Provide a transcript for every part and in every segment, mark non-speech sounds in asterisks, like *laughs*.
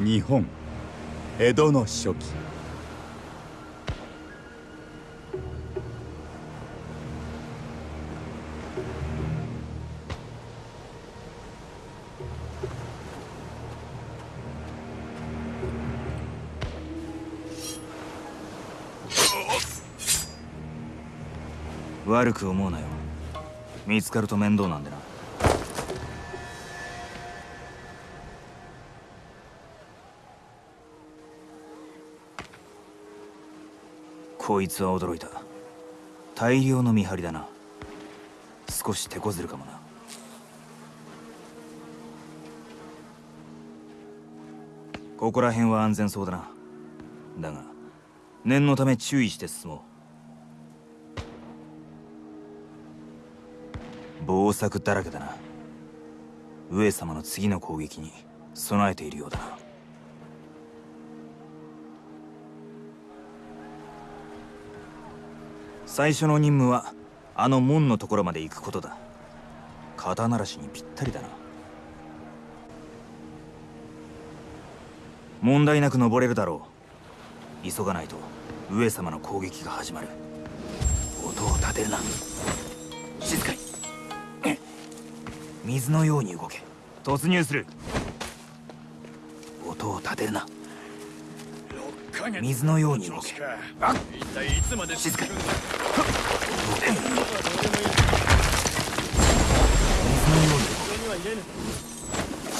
日本江戸の初期。悪く思うなよ。見つかると面倒なんでな。こいつは驚いた。大量の見張りだな。少し手こずるかもな。ここら辺は安全そうだな。だが念のため注意して進もう。暴作だらけだな。上様の次の攻撃に備えているようだな。最初の任務はあの門のところまで行くことだ。肩慣らしにぴったりだな。問題なく登れるだろう。急がないと上様の攻撃が始まる。音を立てるな。静かに。水のように動け。突入する。音を立てるな。水のように動け。一体いつまで静かに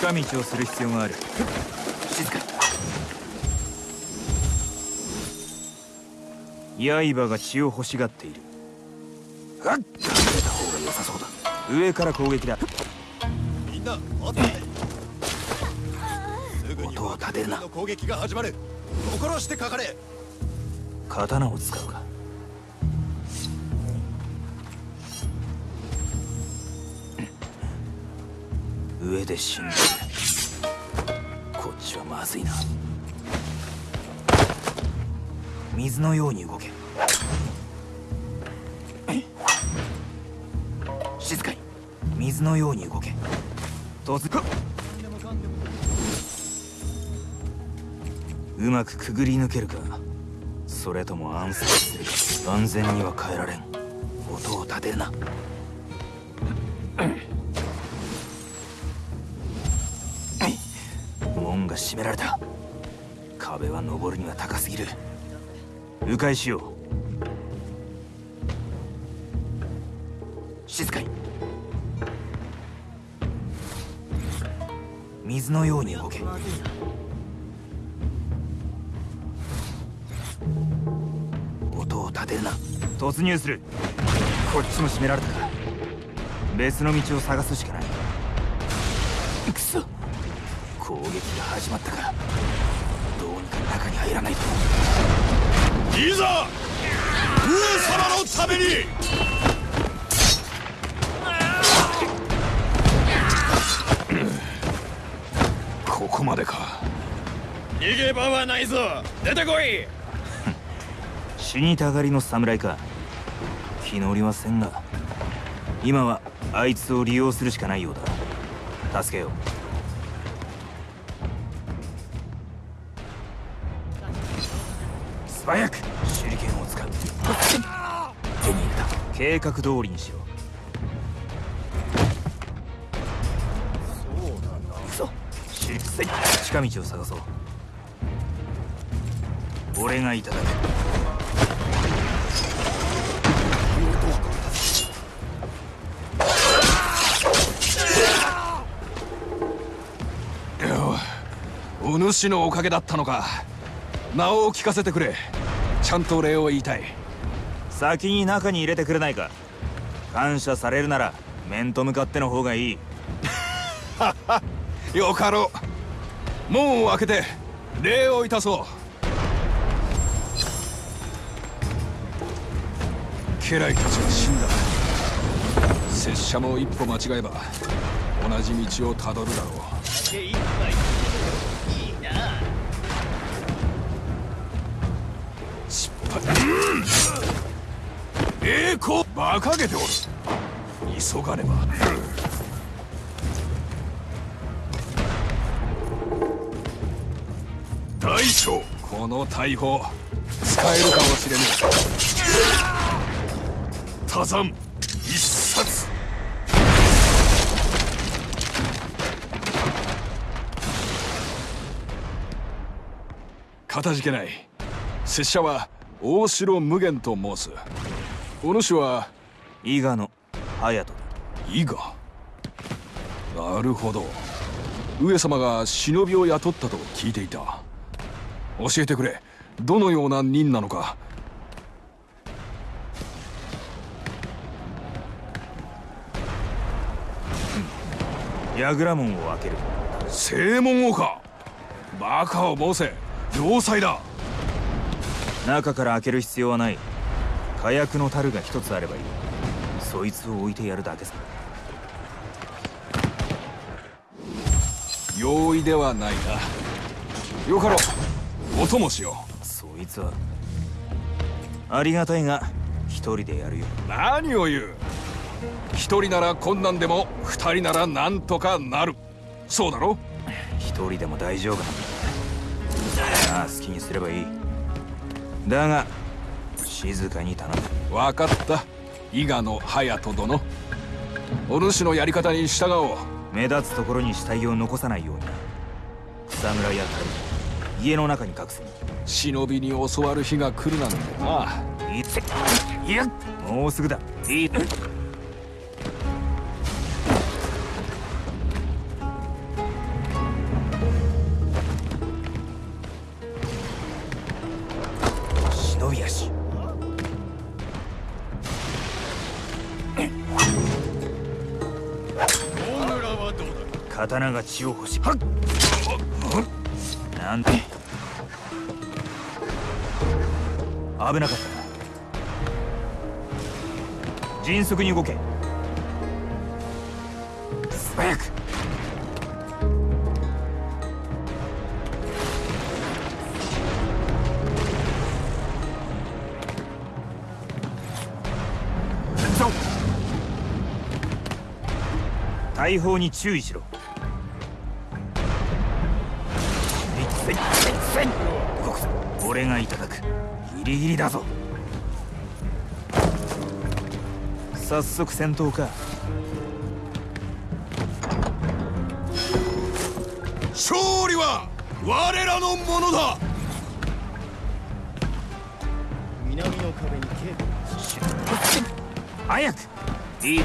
近道をする必要がある。静かに。刃が血を欲しがっている。はっ。隠れた方が良さそうだ上から攻撃だ。みんな待って。すぐに音を立てるな。の攻撃が始まる。心してかかれ。刀を使うか上で死んでる。こっちはまずいな。水のように動け。静かに。水のように動け。突入うまくくぐり抜けるか。それとも暗殺するか。安全には変えられん。音を立てるな。閉められた。壁は登るには高すぎる。迂回しよう。静かに。水のように動け。音を立てるな。突入する。こっちも閉められたか別の道を探すしかない。くそ撃が始まったかどうにか中に入らないと。いざ上様のために。ここまでか。逃げ場はないぞ。出てこい。死にたがりの侍か。気乗りはせんが今はあいつを利用するしかないようだ。助けよう早く手裏剣を使う手に入れた計画通りにしろ行くぞ手裏剣近道を探そう俺がいただくお主のおかげだったのか。名を聞かせてくれ。ちゃんと礼を言いたい。先に中に入れてくれないか。感謝されるなら面と向かっての方がいい。*laughs* よかろう。門を開けて礼をいたそう。家来たちは死んだ。拙者も一歩間違えば同じ道をたどるだろう栄光馬鹿げておる急がねば大将この大砲使えるかもしれぬ多山一冊かたじけない拙者は大城無限と申す。お主は？伊賀の隼人。だ伊賀？なるほど。上様が忍びを雇ったと聞いていた。教えてくれ。どのような任なのか。櫓門を開ける。正門をか。バカを申せ。要塞だ中から開ける必要はない。火薬の樽が一つあればいい。そいつを置いてやるだけさ。容易ではないな。よかろう。お供しよそいつは。ありがたいが一人でやるよ。う何を言う。一人なら困難でも二人ならなんとかなる。そうだろ一人でも大丈夫なんだ。ああ好きにすればいいだが静かに頼む。分かった。伊賀の隼人殿。お主のやり方に従おう。目立つところに死体を残さないようにな。草むらや樽家の中に隠す忍びに教わる日が来るなんて。ないついやもうすぐだ。いい刀が血を欲しはっなんて。危なかったな。迅速に動け。素早く。大砲に注意しろ。せせい。せい。動くぞ俺がい。ただくギリギリだぞ早速戦闘か勝利は我らのものだ南の壁に警備早くい。い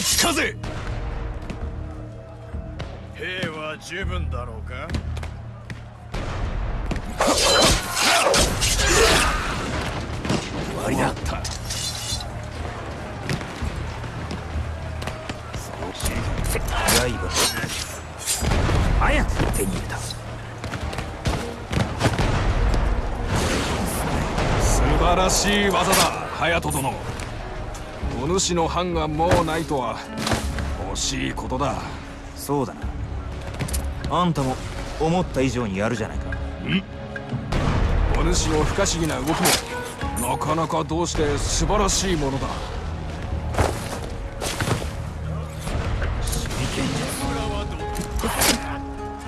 立ち風兵は十分だろうか？終わりだた。刃早く手に入れた。素晴らしい技だ隼人殿お主の藩がもうないとは。惜しいことだ。そうだな。あんたも思った以上にやるじゃないか。お主の不可思議な動きもなかなかどうして素晴らしいものだ。*laughs*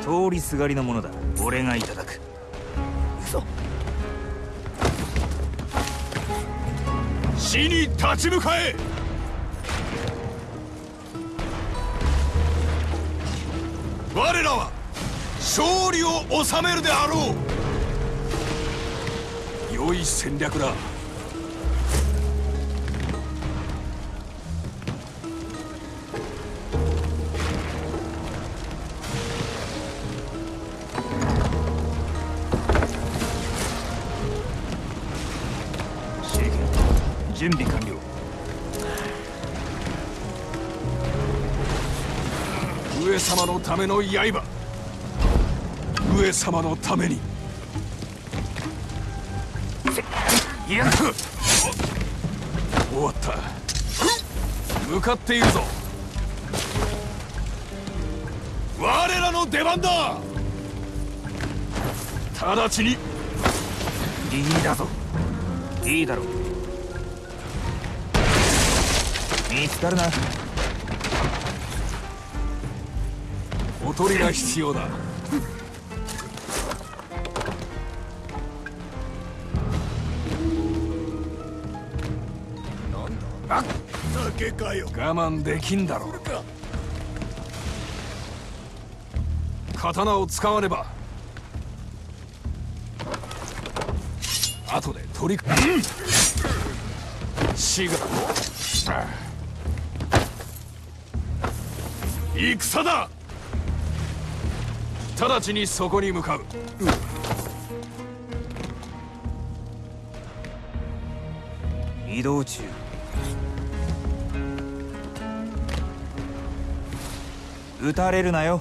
通りすがりのものだ。俺がいただく。行死に立ち向かえ。我らは勝利を収めるであろう。良い戦略だ準備完了。上様のための刃。上様のために。終わった。向かっているぞ。我らの出番だ。直ちに。ギリギリだぞ。いいだろう見つかるな。おとりが必要だ。なんだ？な酒かよ我慢できんだろう。刀を使わねば。後で取り、うん、シガ戦だ。直ちにそこに向かう。移動中。撃たれるなよ。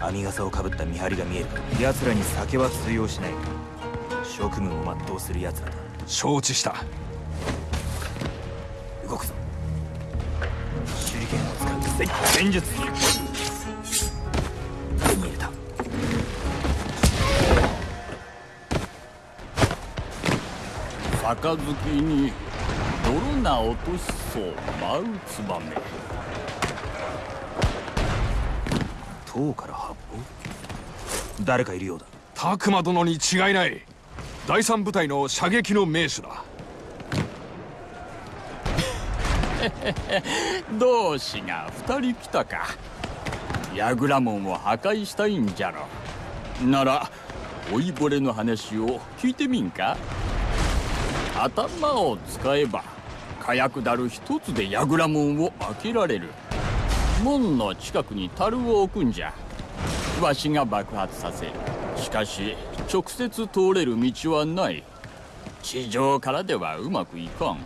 網笠をかぶった見張りが見える。奴らに酒は通用しない。職務を全うする奴らだ。承知した戦術手に入れた杯に泥な落としそう舞うツバメ塔から発砲？誰かいるようだ。拓磨殿に違いない。第三部隊の射撃の名手だ *laughs* 同志が二人来たか。櫓門を破壊したいんじゃろ。なら老いぼれの話を聞いてみんか。頭を使えば火薬だる一つで櫓門を開けられる。門の近くに樽を置くんじゃ。わしが爆発させる。しかし直接通れる道はない。地上からではうまくいかん。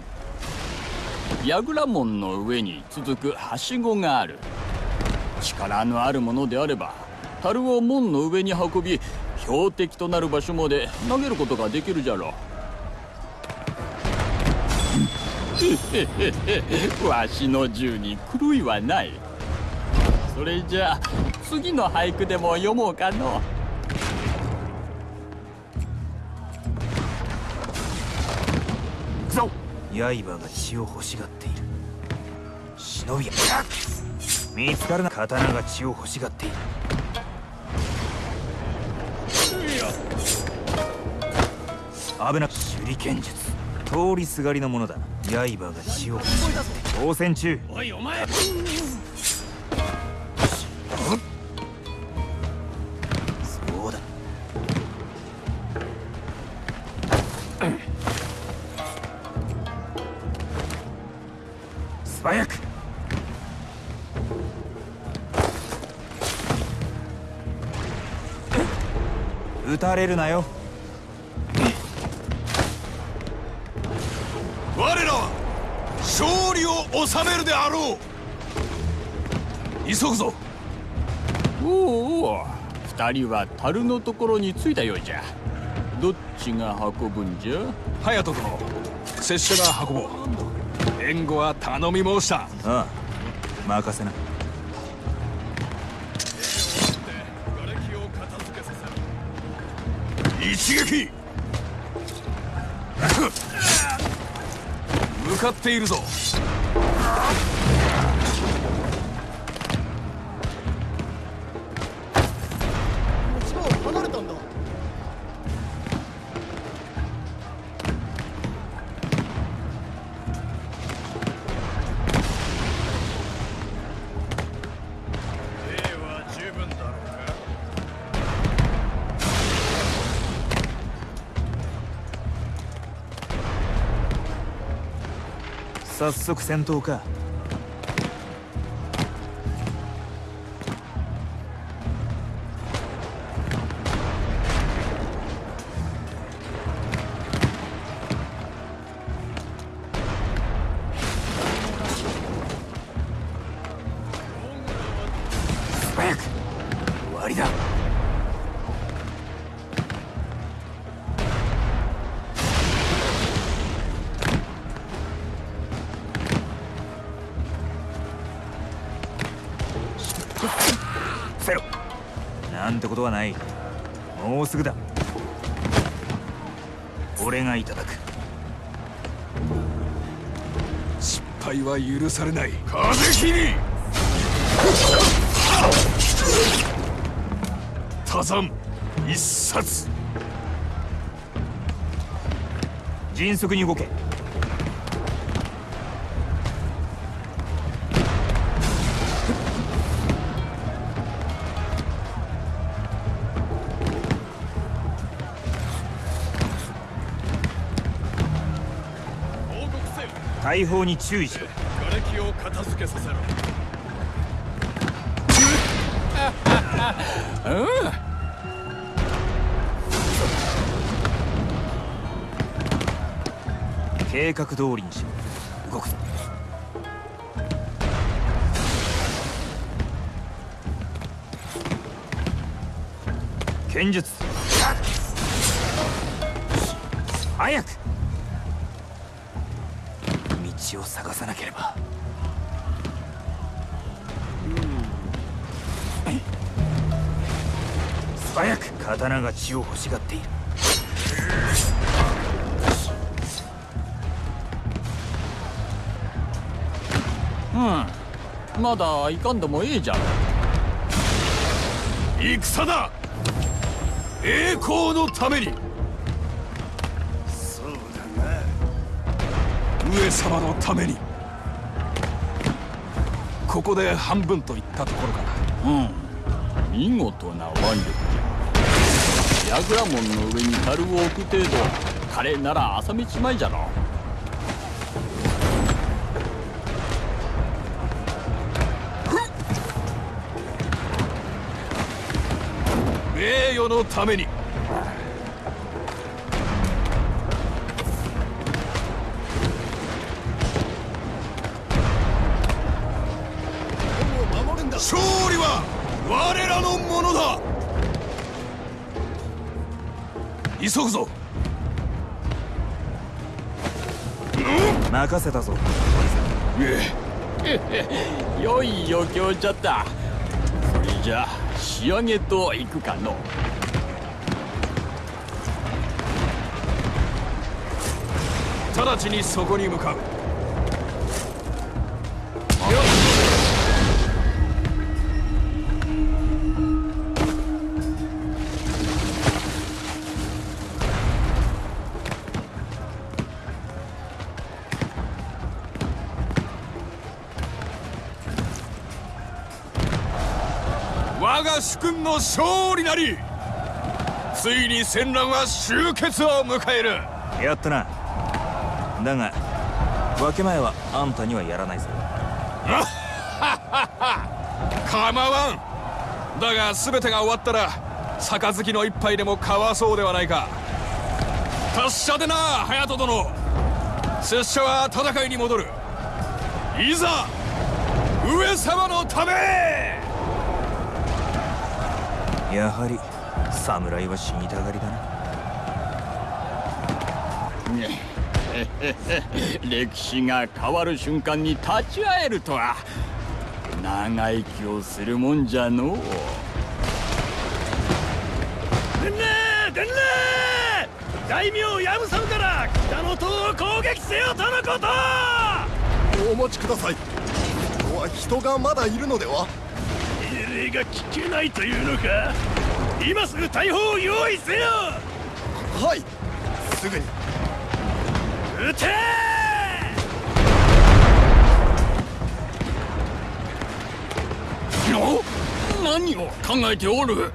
櫓門の上に続くはしごがある。力のあるものであれば樽を門の上に運び標的となる場所まで投げることができるじゃろう。*laughs* わしの銃に狂いはない。それじゃ次の俳句でも読もうかの。ぞ刃が血を欲しがっ忍びや。見つかるな刀が血を欲しがっている。危な手裏剣術。通りすがりのものだ。刃が血を欲しがって。応戦中おいお前。そうだ。素早く撃たれるなよ。我らは勝利を収めるであろう。急ぐぞ。おうおう二人は樽のところに着いたようじゃ。どっちが運ぶんじゃ？隼人殿拙者が運ぼう。援護は頼み申した。ああ任せな一撃！向かっているぞ。早速戦闘か。なんてことはない。もうすぐだ。俺がいただく。失敗は許されない。風切り多山一冊。迅速に動け。大砲に注意しろ。瓦礫を片付けさせろ。計画通りにしろ。動くぞ。剣術道を探さなければ。素早く刀が血を欲しがっている。うん。まだいかんでもええじゃろ戦だ。栄光のために上様のために。ここで半分といったところかな。うん。見事な腕力。じゃ櫓門の上に樽を置く程度。彼なら朝道前じゃろ。名誉のために我らのものだ。急ぐぞ。任せたぞ。良い余興じゃった。それじゃ仕上げといくかの。直ちにそこに向かうが主君の勝利なりついに戦乱は終結を迎える。やったな。だが分け前はあんたにはやらないぞ。*laughs* 構わん。だが全てが終わったら杯の一杯でも交わそうではないか。達者でな隼人殿。拙者は戦いに戻る。いざ上様のためやはり侍は死にたがりだな。歴史が変わる瞬間に立ち会えるとは。長生きをするもんじゃのう。伝令伝令！大名ヤムサムから北の塔を攻撃せよとのこと！お待ちください。ここは人がまだいるのでは？命令が聞けないというのか？今すぐ大砲を用意せよ！はい。すぐに。撃て！の何を考えておる？